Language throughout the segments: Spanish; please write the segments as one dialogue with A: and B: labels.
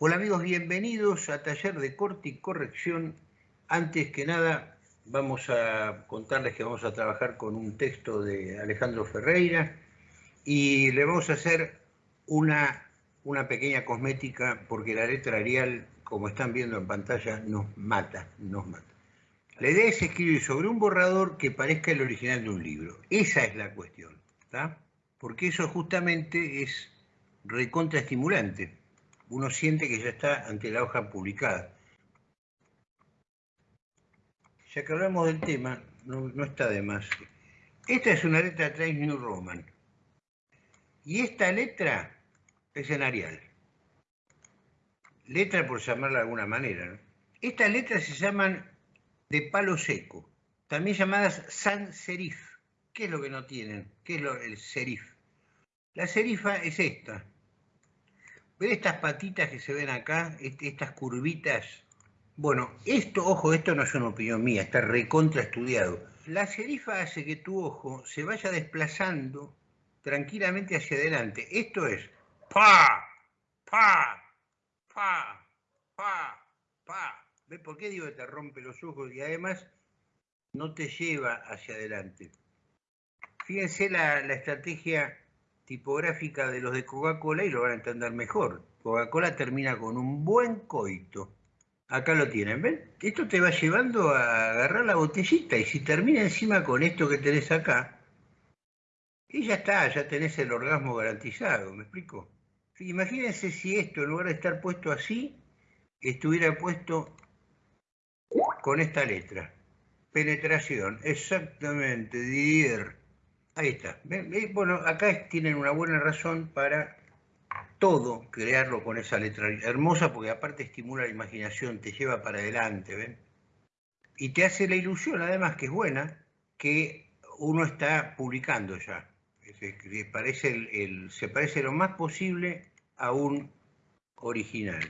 A: Hola amigos, bienvenidos a Taller de Corte y Corrección. Antes que nada, vamos a contarles que vamos a trabajar con un texto de Alejandro Ferreira y le vamos a hacer una, una pequeña cosmética porque la letra Arial, como están viendo en pantalla, nos mata, nos mata. La idea es escribir sobre un borrador que parezca el original de un libro. Esa es la cuestión. Porque eso justamente es recontraestimulante uno siente que ya está ante la hoja publicada. Ya que hablamos del tema, no, está de más. Esta es una letra Times New Roman. Y esta letra es en Arial. Letra por llamarla de alguna manera. Estas letras se llaman de palo seco, también llamadas sans serif. ¿Qué es lo que no tienen? ¿Qué es lo, el serif? La serifa es esta, ¿Ven estas patitas que se ven acá? Estas curvitas. Bueno, esto, ojo, esto no es una opinión mía, está recontra estudiado. La serifa hace que tu ojo se vaya desplazando tranquilamente hacia adelante. Esto es pa, pa, pa, pa, pa. ¿Ves por qué digo que te rompe los ojos y además no te lleva hacia adelante? Fíjense la, la estrategia tipográfica de los de Coca-Cola y lo van a entender mejor. Coca-Cola termina con un buen coito. Acá lo tienen, ¿ven? Esto te va llevando a agarrar la botellita y si termina encima con esto que tenés acá, y ya está, ya tenés el orgasmo garantizado, ¿me explico? Imagínense si esto, en lugar de estar puesto así, estuviera puesto con esta letra. Penetración, exactamente, Didier. Ahí está. Bueno, acá tienen una buena razón para todo crearlo con esa letra hermosa, porque aparte estimula la imaginación, te lleva para adelante, ¿ven? Y te hace la ilusión, además, que es buena, que uno está publicando ya. Parece, el, se parece lo más posible a un original.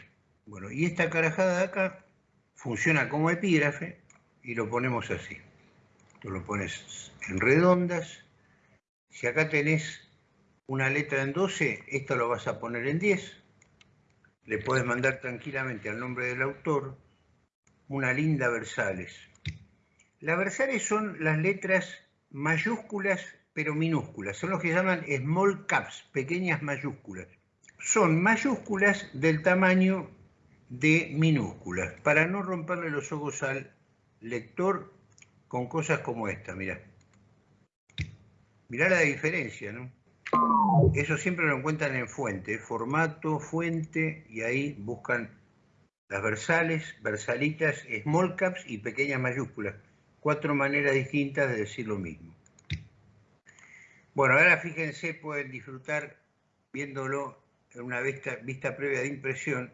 A: Bueno, y esta carajada de acá funciona como epígrafe y lo ponemos así. Tú lo pones en redondas si acá tenés una letra en 12, esto lo vas a poner en 10. Le puedes mandar tranquilamente al nombre del autor una linda versales. Las versales son las letras mayúsculas pero minúsculas. Son los que llaman small caps, pequeñas mayúsculas. Son mayúsculas del tamaño de minúsculas, para no romperle los ojos al lector con cosas como esta, mira. Mirá la diferencia, ¿no? Eso siempre lo encuentran en fuente, formato, fuente, y ahí buscan las versales, versalitas, small caps y pequeñas mayúsculas. Cuatro maneras distintas de decir lo mismo. Bueno, ahora fíjense, pueden disfrutar viéndolo en una vista, vista previa de impresión.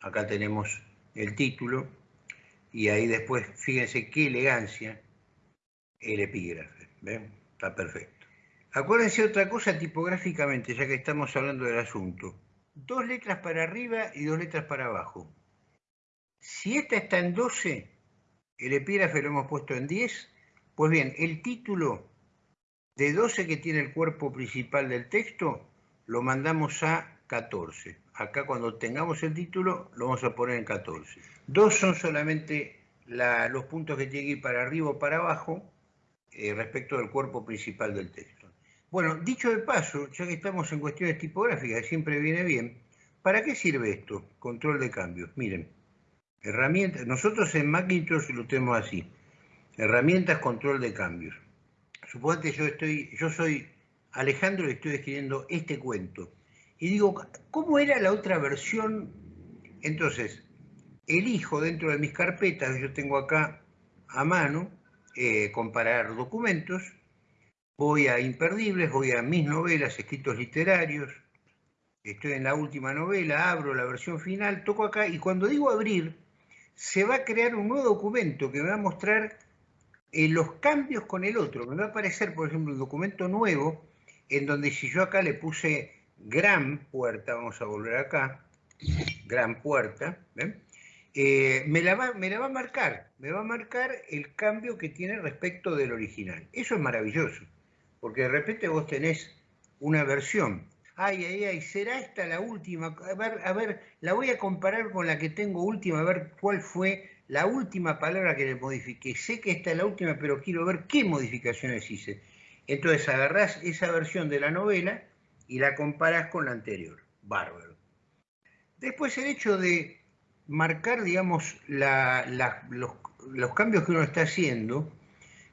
A: Acá tenemos el título y ahí después, fíjense qué elegancia el epígrafe. ¿Ven? Está perfecto. Acuérdense otra cosa tipográficamente, ya que estamos hablando del asunto. Dos letras para arriba y dos letras para abajo. Si esta está en 12, el epígrafe lo hemos puesto en 10, pues bien, el título de 12 que tiene el cuerpo principal del texto, lo mandamos a 14. Acá cuando tengamos el título, lo vamos a poner en 14. Dos son solamente los puntos que tienen que ir para arriba o para abajo eh, respecto del cuerpo principal del texto. Bueno, dicho de paso, ya que estamos en cuestiones tipográficas, siempre viene bien, ¿para qué sirve esto? Control de cambios. Miren, herramientas, nosotros en Macintosh lo tenemos así, herramientas, control de cambios. Suponete yo estoy, yo soy Alejandro y estoy escribiendo este cuento. Y digo, ¿cómo era la otra versión? Entonces, elijo dentro de mis carpetas, yo tengo acá a mano, eh, comparar documentos, voy a Imperdibles, voy a mis novelas, escritos literarios, estoy en la última novela, abro la versión final, toco acá y cuando digo abrir, se va a crear un nuevo documento que me va a mostrar eh, los cambios con el otro. Me va a aparecer, por ejemplo, un documento nuevo en donde si yo acá le puse gran puerta, vamos a volver acá, gran puerta, eh, me, la va, me la va a marcar, me va a marcar el cambio que tiene respecto del original. Eso es maravilloso porque de repente vos tenés una versión. ay, ay, ay, ¿será esta la última? A ver, a ver, la voy a comparar con la que tengo última, a ver cuál fue la última palabra que le modifiqué. Sé que esta es la última, pero quiero ver qué modificaciones hice. Entonces agarrás esa versión de la novela y la comparás con la anterior. Bárbaro. Después el hecho de marcar, digamos, los, los cambios que uno está haciendo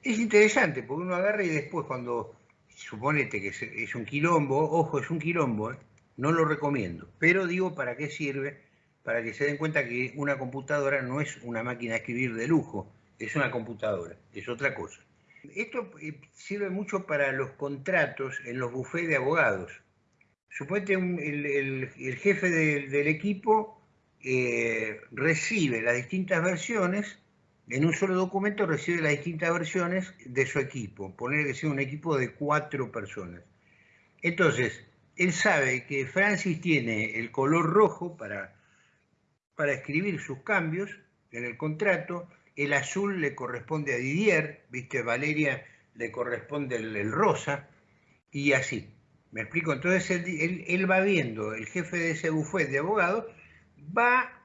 A: es interesante, porque uno agarra y después cuando suponete que es, un quilombo, ojo, es un quilombo, ¿eh? no lo recomiendo, pero digo para qué sirve, para que se den cuenta que una computadora no es una máquina de escribir de lujo, es una computadora, es otra cosa. Esto eh, sirve mucho para los contratos en los bufés de abogados. Suponete el, jefe del equipo eh, recibe las distintas versiones en un solo documento recibe las distintas versiones de su equipo, poner que sea un equipo de cuatro personas. Entonces, él sabe que Francis tiene el color rojo para, para escribir sus cambios en el contrato, el azul le corresponde a Didier, viste, Valeria le corresponde el, rosa, y así. ¿Me explico? Entonces él, él, va viendo, el jefe de ese bufete de abogados, va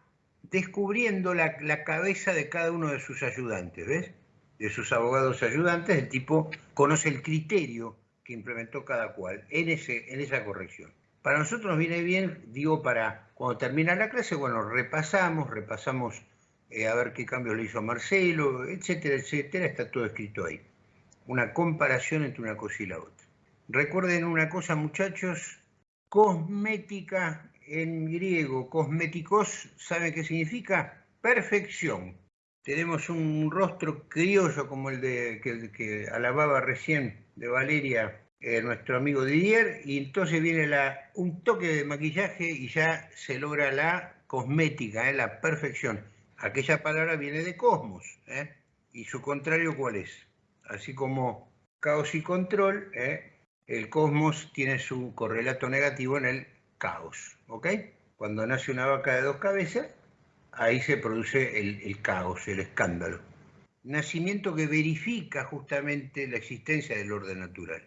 A: descubriendo la, cabeza de cada uno de sus ayudantes, ¿ves? De sus abogados ayudantes, el tipo conoce el criterio que implementó cada cual en, esa corrección. Para nosotros nos viene bien, digo, para cuando termina la clase, bueno, repasamos, repasamos eh, a ver qué cambios le hizo Marcelo, etcétera, etcétera, está todo escrito ahí. Una comparación entre una cosa y la otra. Recuerden una cosa, muchachos, cosmética en griego, cosméticos, ¿sabe qué significa? Perfección. Tenemos un rostro criollo como el de que, alababa recién de Valeria, eh, nuestro amigo Didier, y entonces viene la, un toque de maquillaje y ya se logra la cosmética, eh, la perfección. Aquella palabra viene de cosmos, eh, y su contrario, ¿cuál es? Así como caos y control, el cosmos tiene su correlato negativo en el caos, ¿ok? Cuando nace una vaca de dos cabezas, ahí se produce el, caos, el escándalo. Nacimiento que verifica justamente la existencia del orden natural.